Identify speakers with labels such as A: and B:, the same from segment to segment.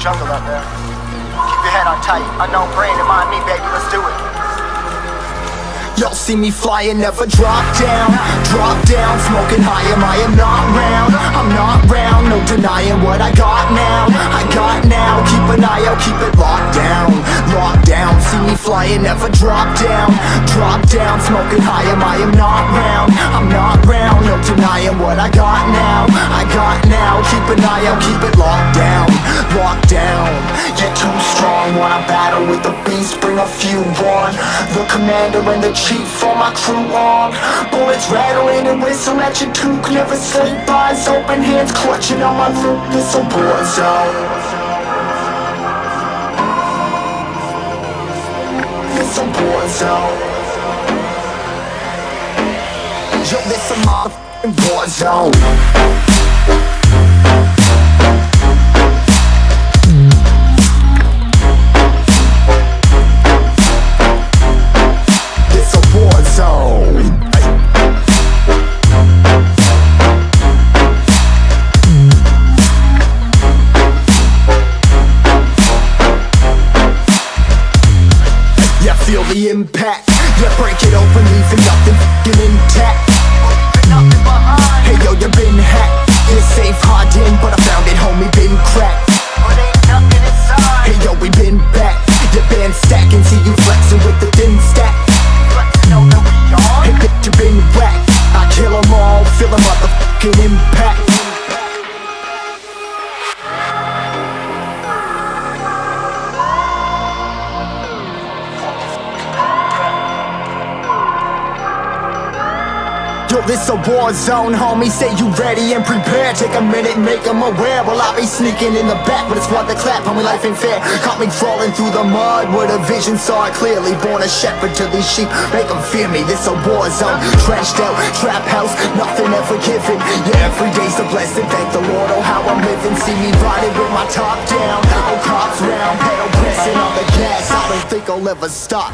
A: jungle out there. Keep your head on tight. Unknown brain and mind me, baby. Let's do it.
B: Y'all see me flying, never drop down Drop down, smoking high, am I am not round I'm not round, no denying what I got now I got now, keep an eye out, keep it locked down Locked down, see me flying, never drop down Drop down, smoking high, am I am not round I'm not round, no denying what I got now I got now, keep an eye out, keep it locked down Locked down, you're too strong Wanna battle with the beast, bring a few on. The commander and the chief for my crew on. Bullets rattling and whistle at your toque Never sleep, eyes open, hands clutching on my loot This a zone. This a war zone. Yo, this a motherfucking war zone Yo, this a war zone, homie. Say you ready and prepared. Take a minute, make them aware. Well, I be sneaking in the back, but it's what the clap. Homie, life ain't fair. Caught me crawling through the mud with a vision, saw it clearly. Born a shepherd to these sheep, make them fear me. This a war zone, trenched out, trap house, nothing ever given. Yeah, every day's a blessing. Thank the Lord, oh how I'm living. See me riding with my top down. Oh, cops round, pedal pressing on the gas. I don't think I'll ever stop.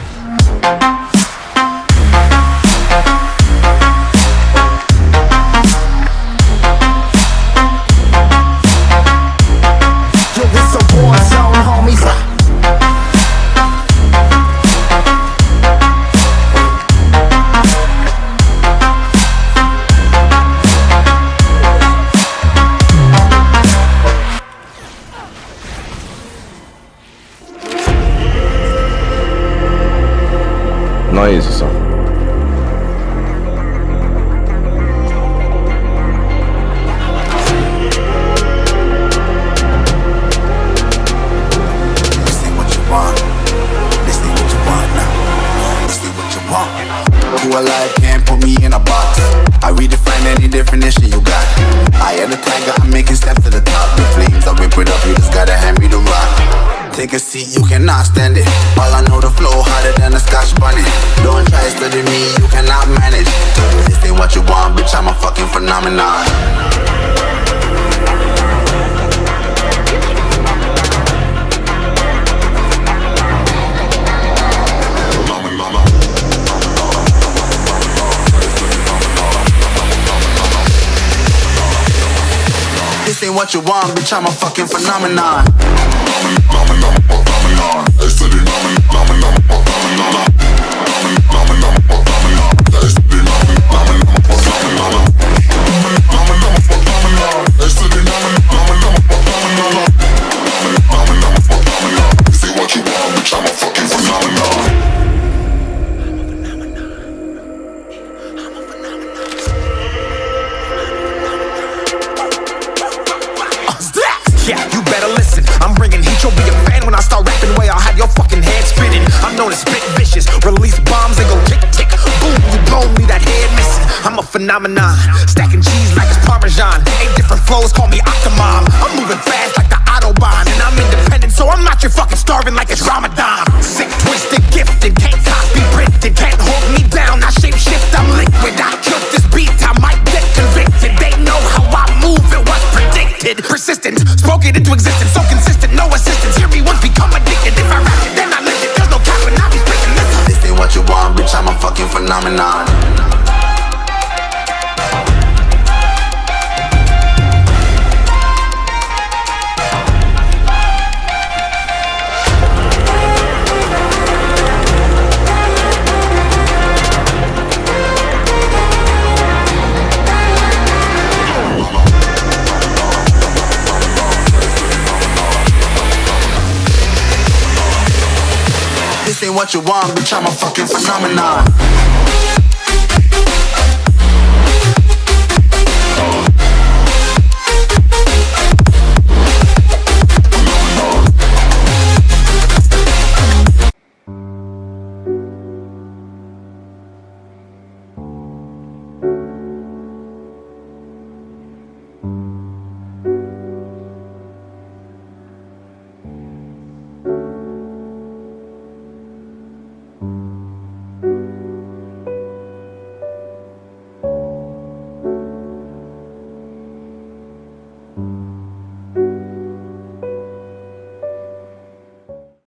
C: What you want. What you want, what you want. Who alive can't put me in a box. I redefine any definition you got. I am the tiger, I'm making steps to the top. The flames, I whip it up, you just gotta hand me the rock. Take a seat, you cannot stand it. All I know, the phenomenon. This ain't what you want, bitch, I'm a fucking phenomenon.
D: Yeah, phenomenon. Stacking cheese like it's parmesan. Eight different flows, call me Octomom. I'm moving fast like the autobahn, and I'm independent, so I'm not your fucking starving like it's Ramadan. Sick, twisted, gifted, can't copy, printed, can't hold me down. I shape shift, I'm liquid. I killed this beat, I might get convicted. They know how I move, it was predicted. Persistent, spoke it into existence, so consistent, no assistance. Hear me once, become addicted. If I rap it, then I live it. There's no cap when I be speaking. Listen.
C: This ain't what you want, bitch, I'm a fucking phenomenon. What you want, bitch, I'm a fucking phenomenon